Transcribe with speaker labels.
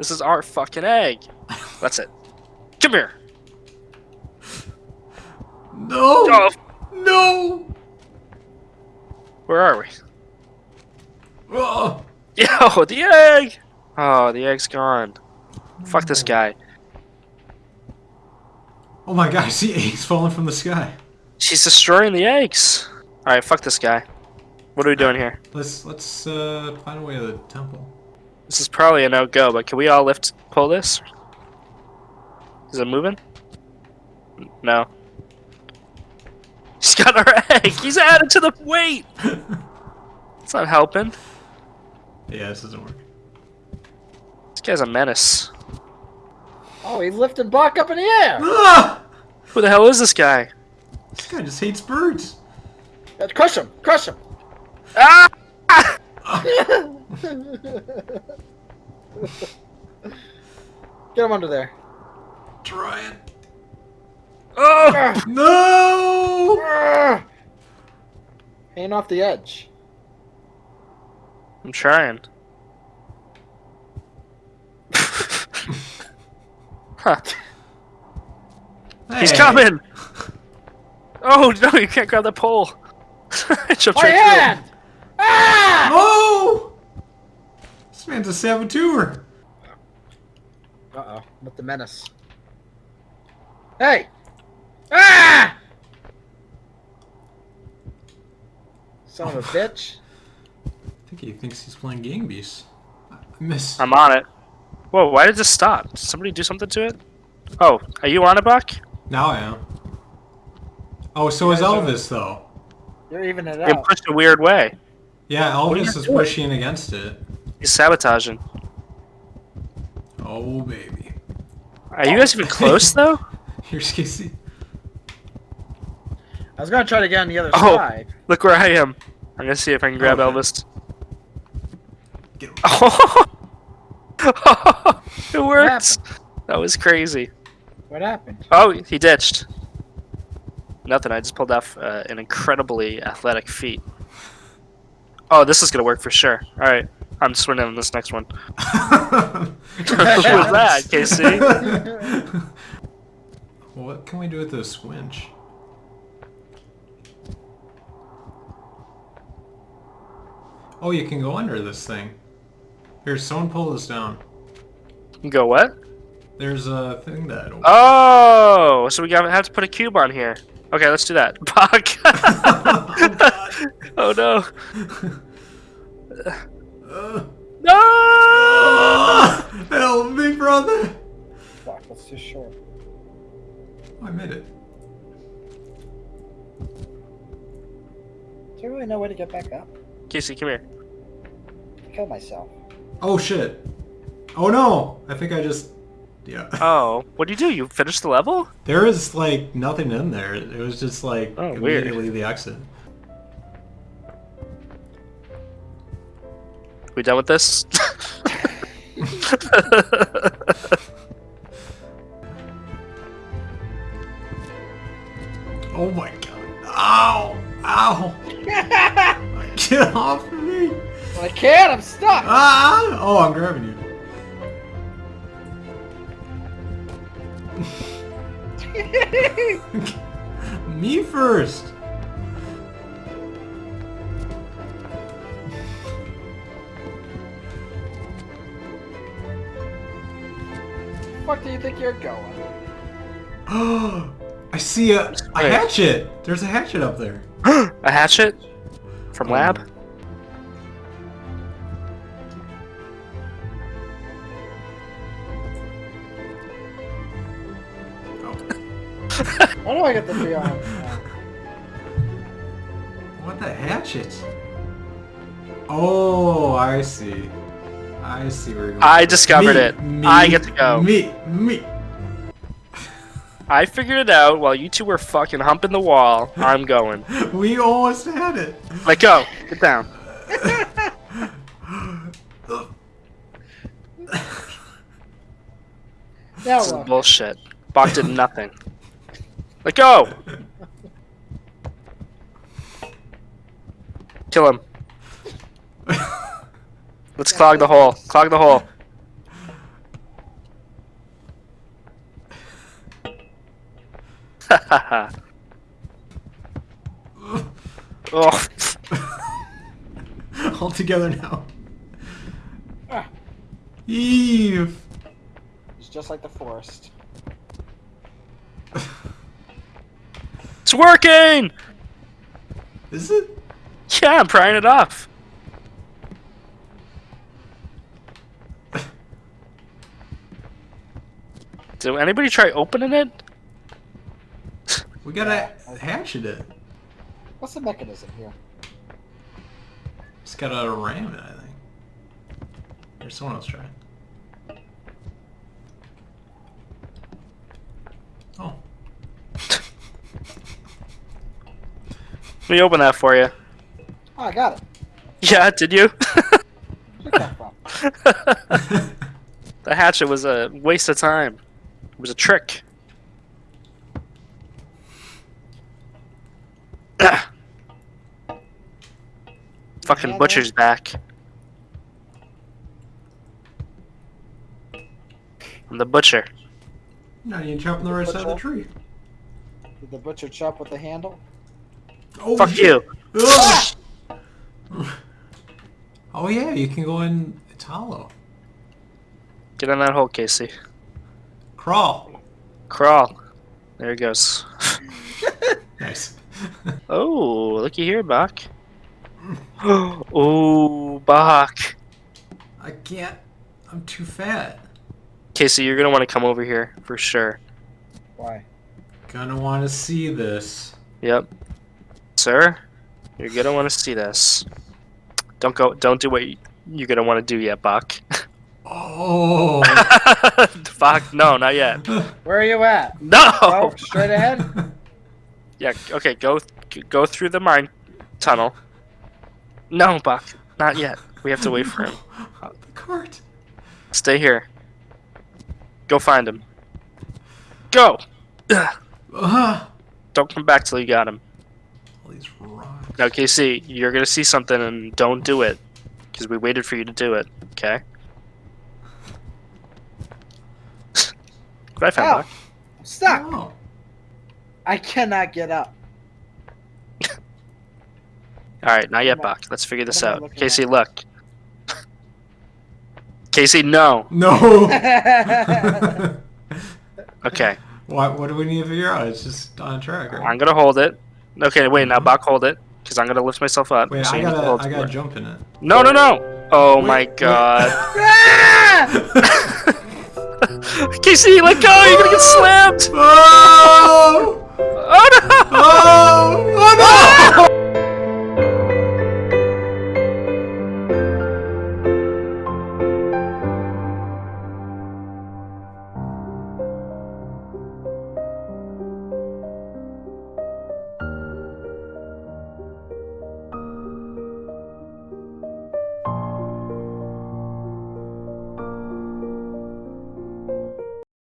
Speaker 1: This is our fucking egg. That's it. Come here.
Speaker 2: No!
Speaker 1: Oh,
Speaker 2: No!
Speaker 1: where are we?
Speaker 2: Oh!
Speaker 1: Yo, the egg! Oh, the egg's gone. Fuck this guy.
Speaker 2: Oh my gosh, the eggs falling from the sky.
Speaker 1: She's destroying the eggs. Alright, fuck this guy. What are we doing here?
Speaker 2: Let's let's uh find a way to the temple.
Speaker 1: This is probably a no-go, but can we all lift, pull this? Is it moving? No. He's got our egg! He's added to the weight! It's not helping.
Speaker 2: Yeah, this doesn't work.
Speaker 1: This guy's a menace.
Speaker 3: Oh, he lifted Buck up in the air.
Speaker 2: Ah!
Speaker 1: Who the hell is this guy?
Speaker 2: This guy just hates birds.
Speaker 3: Let's crush him. Crush him.
Speaker 1: Ah!
Speaker 3: Get him under there.
Speaker 2: Try it.
Speaker 1: Oh!
Speaker 3: Ah,
Speaker 2: No!
Speaker 3: ah. Hanging off the edge.
Speaker 1: I'm trying. huh. He's coming! Oh no, you can't grab the pole. I jumped
Speaker 3: My
Speaker 1: right through
Speaker 3: hand! Ah!
Speaker 2: Oh! This man's a saboteur.
Speaker 3: Uh-oh. With the menace. Hey! Ah! Son of a bitch.
Speaker 2: I think he thinks he's playing Gang Beasts. I miss.
Speaker 1: I'm on it. Whoa, why did this stop? Did somebody do something to it? Oh, are you on it, Buck?
Speaker 2: Now I am. Oh, so is Elvis though.
Speaker 3: You're even it
Speaker 1: Being
Speaker 3: out.
Speaker 1: pushed a weird way.
Speaker 2: Yeah,
Speaker 1: are
Speaker 2: Elvis is
Speaker 1: doing?
Speaker 2: pushing against it.
Speaker 1: He's sabotaging.
Speaker 2: Oh baby.
Speaker 1: Are you guys even close though?
Speaker 2: Here's Casey.
Speaker 3: I was gonna try to get on the other
Speaker 1: Oh.
Speaker 3: side.
Speaker 1: Look where I am. I'm gonna see if I can grab
Speaker 2: Okay.
Speaker 1: Elvis.
Speaker 2: Get him.
Speaker 1: Oh, it worked. That was crazy.
Speaker 3: What happened?
Speaker 1: Oh, he ditched. Nothing. I just pulled off uh, an incredibly athletic feat. Oh, this is gonna work for sure. All right, I'm swimming on this next one. Who was that, Casey?
Speaker 2: what can we do with this squinch? Oh, you can go under this thing. Here, someone pull this down.
Speaker 1: Go what?
Speaker 2: There's a thing that.
Speaker 1: Oh, so we have to put a cube on here. Okay, let's do that. Buck. oh no.
Speaker 2: Uh,
Speaker 1: No.
Speaker 2: ah, help me, brother!
Speaker 3: Fuck, that's too short.
Speaker 2: Oh, I made it.
Speaker 3: Do you really know where to get back up?
Speaker 1: Casey, come here.
Speaker 3: Kill myself.
Speaker 2: Oh shit! Oh no! I think I just. Yeah.
Speaker 1: Oh, what do you do? You finished the level?
Speaker 2: There is like nothing in there. It was just like
Speaker 1: Oh, weird.
Speaker 2: immediately the exit.
Speaker 1: We done with this?
Speaker 2: Oh my god. Ow! Ow! Get off of me!
Speaker 3: I can't. I'm stuck.
Speaker 2: Ah! Oh, I'm grabbing you. me first!
Speaker 3: fuck do you think you're going?
Speaker 2: I see a, a hatchet! There's a hatchet up there.
Speaker 1: a hatchet from
Speaker 2: Oh.
Speaker 1: lab?
Speaker 3: Why do I get the three arms? now?
Speaker 2: What the hatchet? Oh, I see. I see where you're going.
Speaker 1: I discovered
Speaker 2: Me,
Speaker 1: it.
Speaker 2: me,
Speaker 1: I get to go.
Speaker 2: Me, me.
Speaker 1: I figured it out while you two were fucking humping the wall. I'm going.
Speaker 2: We almost had it.
Speaker 1: Let go. Get down.
Speaker 3: Now
Speaker 1: This is bullshit. Bach did nothing. Let go! Kill him. Let's clog the hole. Clog the hole. oh.
Speaker 2: All together now.
Speaker 3: Ah.
Speaker 2: Eve.
Speaker 3: It's just like the forest.
Speaker 1: It's working!
Speaker 2: Is it?
Speaker 1: Yeah, I'm prying it off. Did anybody try opening it?
Speaker 2: We gotta hatchet it.
Speaker 3: What's the mechanism here?
Speaker 2: Just gotta ram it, I think. There's someone else trying.
Speaker 1: Let me open that for you.
Speaker 3: Oh, I got it.
Speaker 1: Yeah, did you?
Speaker 3: Where'd that come from?
Speaker 1: the hatchet was a waste of time. It was a trick. Fucking butcher's back. I'm the butcher.
Speaker 2: no, you jump on the right side of the tree.
Speaker 3: Did the butcher chop with the handle?
Speaker 2: Oh,
Speaker 1: Fuck
Speaker 2: shit.
Speaker 1: you.
Speaker 2: Ugh. oh yeah, you can go in. It's hollow.
Speaker 1: Get in that hole, Casey.
Speaker 2: Crawl.
Speaker 1: Crawl. There he goes.
Speaker 2: Nice.
Speaker 1: Oh, looky here, Bach. oh, Bach.
Speaker 2: I can't. I'm too fat.
Speaker 1: Casey, you're gonna want to come over here for sure.
Speaker 3: Why?
Speaker 2: Gonna want to see this.
Speaker 1: Yep. Sir, you're gonna want to see this. Don't go. Don't do what you- you're gonna want to do yet, Buck.
Speaker 2: Oh.
Speaker 1: Fuck. no, not yet.
Speaker 3: Where are you at?
Speaker 1: No.
Speaker 3: Oh, straight ahead?
Speaker 1: Yeah. Okay. Go. Go through the mine tunnel. No, Buck. not yet. We have to wait for him.
Speaker 2: the cart.
Speaker 1: Stay here. Go find him. Go. Ugh.
Speaker 2: Ah.
Speaker 1: Don't come back till you got him.
Speaker 2: All these rocks.
Speaker 1: Now, Casey, you're gonna see something and don't do it, because we waited for you to do it. Okay. what I found,
Speaker 3: Ow.
Speaker 1: Bach?
Speaker 3: I'm stuck.
Speaker 2: Oh.
Speaker 3: I cannot get up.
Speaker 1: All right, not yet,
Speaker 3: What am
Speaker 1: Bach. Let's figure this
Speaker 3: what am I
Speaker 1: out.
Speaker 3: looking
Speaker 1: Casey,
Speaker 3: at?
Speaker 1: look. Casey, no.
Speaker 2: No.
Speaker 1: Okay,
Speaker 2: what? What do we need to figure out? It's just on track, right?
Speaker 1: I'm gonna hold it. Okay, wait. Now, mm-hmm. Bach, hold it, because I'm gonna lift myself up.
Speaker 2: Wait,
Speaker 1: so
Speaker 2: I
Speaker 1: you need to
Speaker 2: gotta. I gotta jump in it.
Speaker 1: No, no, no. Oh
Speaker 2: Wait,
Speaker 1: my. God. Casey, let go. You're gonna get slammed.
Speaker 2: Oh!
Speaker 1: Oh no.
Speaker 2: Oh! Oh